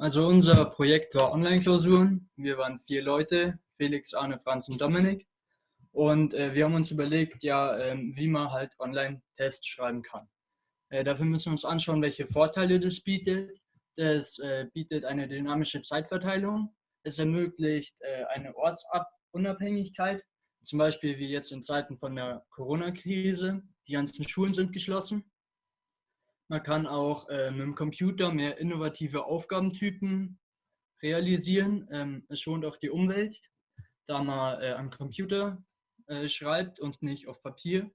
Also unser Projekt war Online-Klausuren. Wir waren vier Leute, Felix, Arne, Franz und Dominik. Und äh, wir haben uns überlegt, ja, ähm, wie man halt Online-Tests schreiben kann. Äh, dafür müssen wir uns anschauen, welche Vorteile das bietet. Das äh, bietet eine dynamische Zeitverteilung. Es ermöglicht äh, eine Ortsunabhängigkeit, zum Beispiel wie jetzt in Zeiten von der Corona-Krise. Die ganzen Schulen sind geschlossen. Man kann auch äh, mit dem Computer mehr innovative Aufgabentypen realisieren. Ähm, es schont auch die Umwelt, da man äh, am Computer äh, schreibt und nicht auf Papier.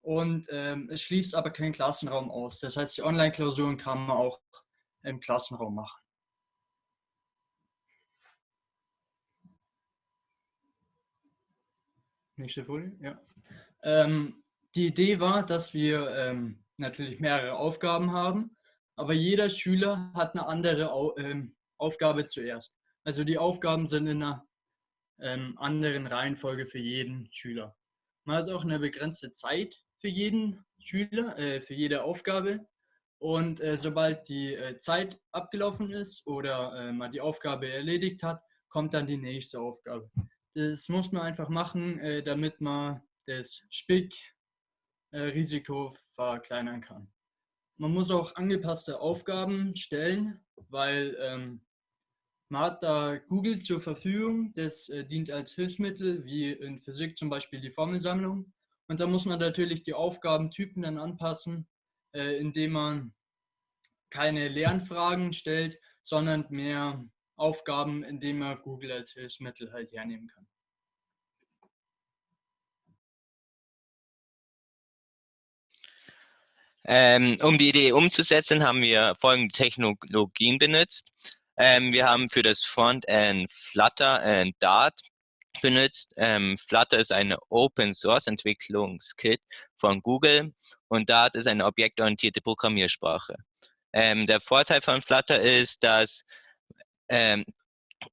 Und ähm, es schließt aber keinen Klassenraum aus. Das heißt, die Online-Klausuren kann man auch im Klassenraum machen. Nächste Folie, ja. Ähm, die Idee war, dass wir ähm, natürlich mehrere Aufgaben haben, aber jeder Schüler hat eine andere ähm, Aufgabe zuerst. Also die Aufgaben sind in einer ähm, anderen Reihenfolge für jeden Schüler. Man hat auch eine begrenzte Zeit für jeden Schüler, äh, für jede Aufgabe. Und äh, sobald die äh, Zeit abgelaufen ist oder äh, man die Aufgabe erledigt hat, kommt dann die nächste Aufgabe. Das muss man einfach machen, äh, damit man das Spick äh, Risiko verkleinern kann. Man muss auch angepasste Aufgaben stellen, weil ähm, man hat da Google zur Verfügung, das äh, dient als Hilfsmittel, wie in Physik zum Beispiel die Formelsammlung. Und da muss man natürlich die Aufgabentypen dann anpassen, äh, indem man keine leeren Fragen stellt, sondern mehr Aufgaben, indem man Google als Hilfsmittel halt hernehmen kann. Ähm, um die Idee umzusetzen, haben wir folgende Technologien benutzt. Ähm, wir haben für das Frontend Flutter und Dart benutzt. Ähm, Flutter ist eine Open Source Entwicklungskit von Google und Dart ist eine objektorientierte Programmiersprache. Ähm, der Vorteil von Flutter ist, dass ähm,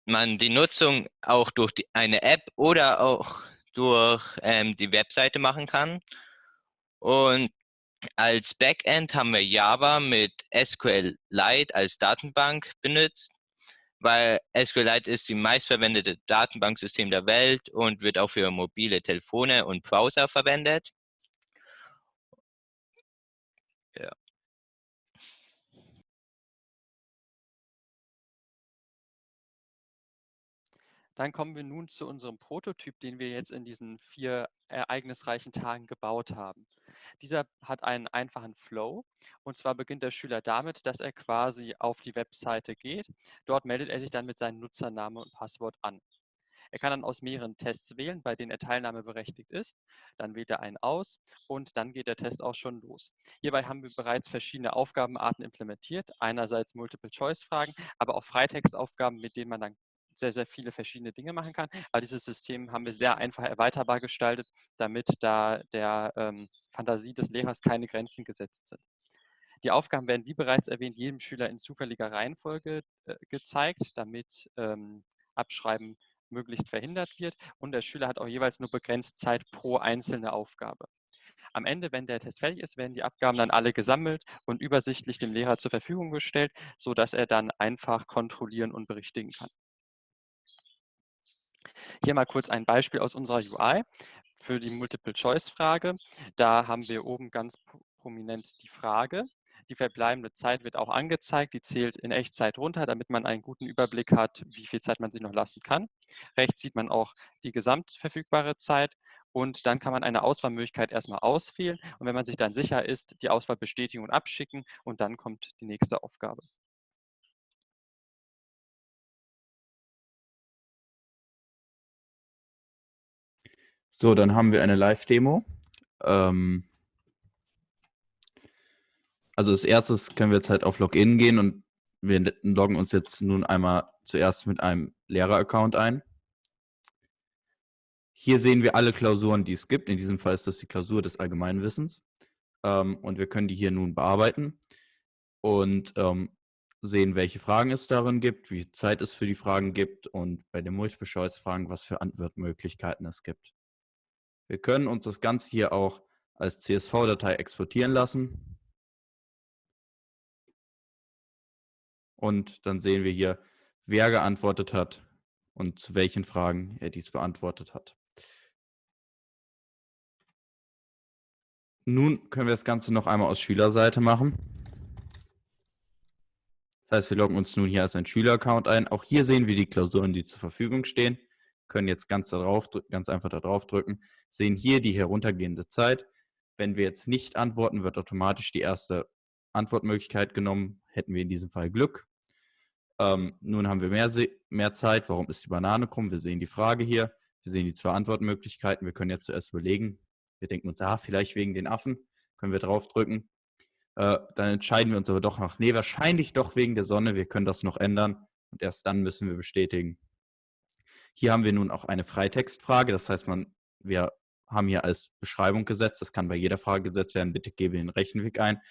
man die Nutzung auch durch die, eine App oder auch durch ähm, die Webseite machen kann. Und als Backend haben wir Java mit SQLite als Datenbank benutzt, weil SQLite ist die meistverwendete Datenbanksystem der Welt und wird auch für mobile Telefone und Browser verwendet. Dann kommen wir nun zu unserem Prototyp, den wir jetzt in diesen vier ereignisreichen Tagen gebaut haben. Dieser hat einen einfachen Flow und zwar beginnt der Schüler damit, dass er quasi auf die Webseite geht. Dort meldet er sich dann mit seinem Nutzername und Passwort an. Er kann dann aus mehreren Tests wählen, bei denen er teilnahmeberechtigt ist. Dann wählt er einen aus und dann geht der Test auch schon los. Hierbei haben wir bereits verschiedene Aufgabenarten implementiert. Einerseits Multiple-Choice-Fragen, aber auch Freitextaufgaben, mit denen man dann sehr, sehr viele verschiedene Dinge machen kann. Aber dieses System haben wir sehr einfach erweiterbar gestaltet, damit da der ähm, Fantasie des Lehrers keine Grenzen gesetzt sind. Die Aufgaben werden, wie bereits erwähnt, jedem Schüler in zufälliger Reihenfolge äh, gezeigt, damit ähm, Abschreiben möglichst verhindert wird. Und der Schüler hat auch jeweils nur begrenzt Zeit pro einzelne Aufgabe. Am Ende, wenn der Test fertig ist, werden die Abgaben dann alle gesammelt und übersichtlich dem Lehrer zur Verfügung gestellt, sodass er dann einfach kontrollieren und berichtigen kann. Hier mal kurz ein Beispiel aus unserer UI für die Multiple-Choice-Frage. Da haben wir oben ganz prominent die Frage. Die verbleibende Zeit wird auch angezeigt. Die zählt in Echtzeit runter, damit man einen guten Überblick hat, wie viel Zeit man sich noch lassen kann. Rechts sieht man auch die gesamtverfügbare Zeit und dann kann man eine Auswahlmöglichkeit erstmal auswählen und wenn man sich dann sicher ist, die Auswahl bestätigen und abschicken und dann kommt die nächste Aufgabe. So, dann haben wir eine Live-Demo. Ähm, also als erstes können wir jetzt halt auf Login gehen und wir loggen uns jetzt nun einmal zuerst mit einem Lehrer-Account ein. Hier sehen wir alle Klausuren, die es gibt. In diesem Fall ist das die Klausur des Allgemeinwissens. Ähm, und wir können die hier nun bearbeiten und ähm, sehen, welche Fragen es darin gibt, wie viel Zeit es für die Fragen gibt und bei den Multiple-Choice-Fragen, was für Antwortmöglichkeiten es gibt. Wir können uns das Ganze hier auch als CSV-Datei exportieren lassen. Und dann sehen wir hier, wer geantwortet hat und zu welchen Fragen er dies beantwortet hat. Nun können wir das Ganze noch einmal aus Schülerseite machen. Das heißt, wir loggen uns nun hier als ein Schüleraccount ein. Auch hier sehen wir die Klausuren, die zur Verfügung stehen. Können jetzt ganz, darauf, ganz einfach darauf drücken, sehen hier die heruntergehende Zeit. Wenn wir jetzt nicht antworten, wird automatisch die erste Antwortmöglichkeit genommen. Hätten wir in diesem Fall Glück. Ähm, nun haben wir mehr, mehr Zeit. Warum ist die Banane krumm? Wir sehen die Frage hier. Wir sehen die zwei Antwortmöglichkeiten. Wir können jetzt zuerst überlegen. Wir denken uns, ah, vielleicht wegen den Affen. Können wir draufdrücken. Äh, dann entscheiden wir uns aber doch noch, nee, wahrscheinlich doch wegen der Sonne. Wir können das noch ändern. Und erst dann müssen wir bestätigen. Hier haben wir nun auch eine Freitextfrage. Das heißt, man, wir haben hier als Beschreibung gesetzt. Das kann bei jeder Frage gesetzt werden. Bitte gebe den Rechenweg ein.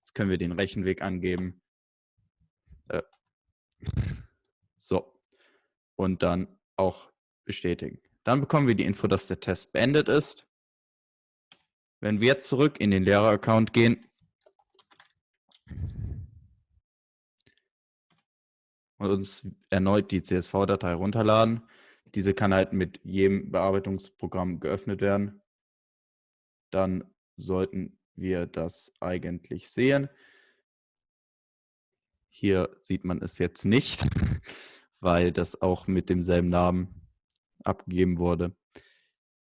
Jetzt können wir den Rechenweg angeben. Äh, so. Und dann auch bestätigen. Dann bekommen wir die Info, dass der Test beendet ist. Wenn wir zurück in den Lehrer-Account gehen und uns erneut die CSV-Datei runterladen, diese kann halt mit jedem Bearbeitungsprogramm geöffnet werden, dann sollten wir das eigentlich sehen. Hier sieht man es jetzt nicht, weil das auch mit demselben Namen abgegeben wurde.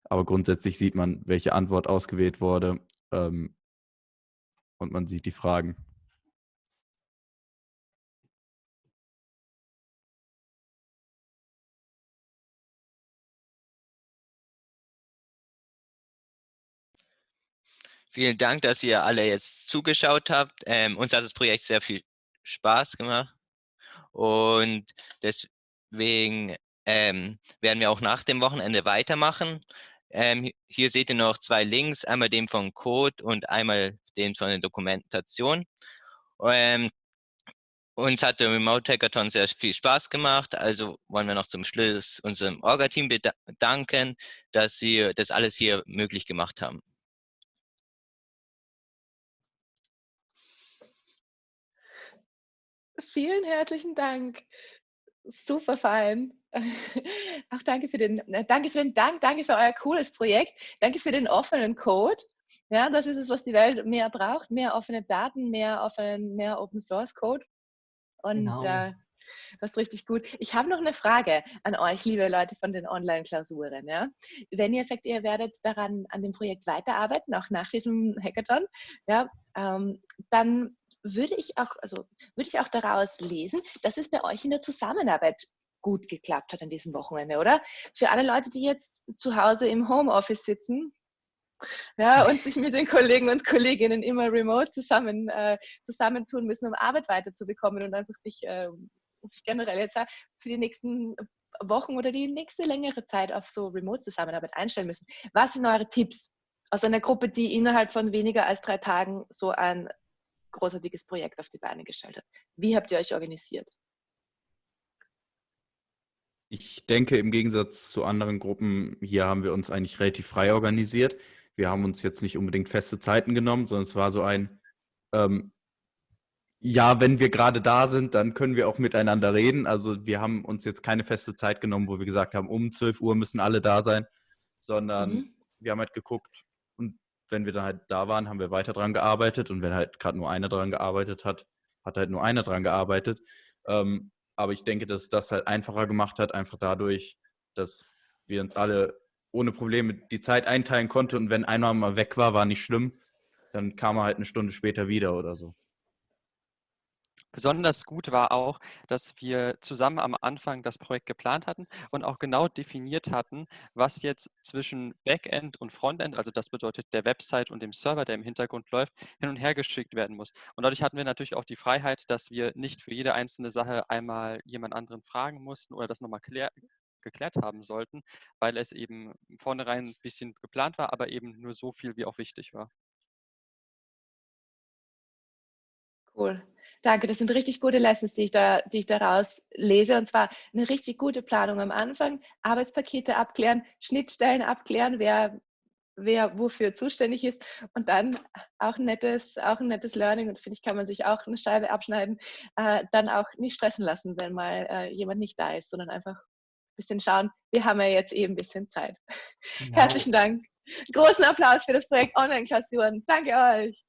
Aber grundsätzlich sieht man, welche Antwort ausgewählt wurde ähm, und man sieht die Fragen. Vielen Dank, dass ihr alle jetzt zugeschaut habt. Ähm, uns hat das Projekt sehr viel Spaß gemacht. Und deswegen ähm, werden wir auch nach dem Wochenende weitermachen. Ähm, hier seht ihr noch zwei Links, einmal den von Code und einmal den von der Dokumentation. Ähm, uns hat der Remote Hackathon sehr viel Spaß gemacht, also wollen wir noch zum Schluss unserem Orga-Team bedanken, dass sie das alles hier möglich gemacht haben. Vielen herzlichen Dank. Super fein. Auch danke für den, äh, danke für den Dank, danke für euer cooles Projekt, danke für den offenen Code. Ja, das ist es, was die Welt mehr braucht, mehr offene Daten, mehr offenen, mehr Open Source Code. Und genau. äh, das ist richtig gut. Ich habe noch eine Frage an euch, liebe Leute von den Online-Klausuren. Ja? Wenn ihr sagt, ihr werdet daran an dem Projekt weiterarbeiten, auch nach diesem Hackathon, ja, ähm, dann würde ich auch, also würde ich auch daraus lesen, dass es bei euch in der Zusammenarbeit gut geklappt hat an diesem Wochenende, oder? Für alle Leute, die jetzt zu Hause im Homeoffice sitzen, ja, und sich mit den Kollegen und Kolleginnen immer remote zusammen, äh, zusammentun müssen, um Arbeit weiterzubekommen und einfach sich, äh, sich generell jetzt für die nächsten Wochen oder die nächste längere Zeit auf so Remote-Zusammenarbeit einstellen müssen. Was sind eure Tipps aus einer Gruppe, die innerhalb von weniger als drei Tagen so ein großartiges Projekt auf die Beine gestellt hat? Wie habt ihr euch organisiert? Ich denke, im Gegensatz zu anderen Gruppen, hier haben wir uns eigentlich relativ frei organisiert. Wir haben uns jetzt nicht unbedingt feste Zeiten genommen, sondern es war so ein, ähm, ja, wenn wir gerade da sind, dann können wir auch miteinander reden. Also wir haben uns jetzt keine feste Zeit genommen, wo wir gesagt haben, um 12 Uhr müssen alle da sein, sondern mhm. wir haben halt geguckt wenn wir dann halt da waren, haben wir weiter dran gearbeitet und wenn halt gerade nur einer dran gearbeitet hat, hat halt nur einer dran gearbeitet. Ähm, aber ich denke, dass das halt einfacher gemacht hat, einfach dadurch, dass wir uns alle ohne Probleme die Zeit einteilen konnten und wenn einer mal weg war, war nicht schlimm. Dann kam er halt eine Stunde später wieder oder so. Besonders gut war auch, dass wir zusammen am Anfang das Projekt geplant hatten und auch genau definiert hatten, was jetzt zwischen Backend und Frontend, also das bedeutet der Website und dem Server, der im Hintergrund läuft, hin und her geschickt werden muss. Und dadurch hatten wir natürlich auch die Freiheit, dass wir nicht für jede einzelne Sache einmal jemand anderen fragen mussten oder das nochmal geklärt haben sollten, weil es eben vornherein ein bisschen geplant war, aber eben nur so viel, wie auch wichtig war. Cool. Danke, das sind richtig gute Lessons, die ich, da, die ich daraus lese. Und zwar eine richtig gute Planung am Anfang, Arbeitspakete abklären, Schnittstellen abklären, wer wer wofür zuständig ist und dann auch ein nettes, auch ein nettes Learning und finde ich, kann man sich auch eine Scheibe abschneiden, äh, dann auch nicht stressen lassen, wenn mal äh, jemand nicht da ist, sondern einfach ein bisschen schauen, wir haben ja jetzt eben ein bisschen Zeit. Genau. Herzlichen Dank. Großen Applaus für das Projekt Online-Klausuren. Danke euch.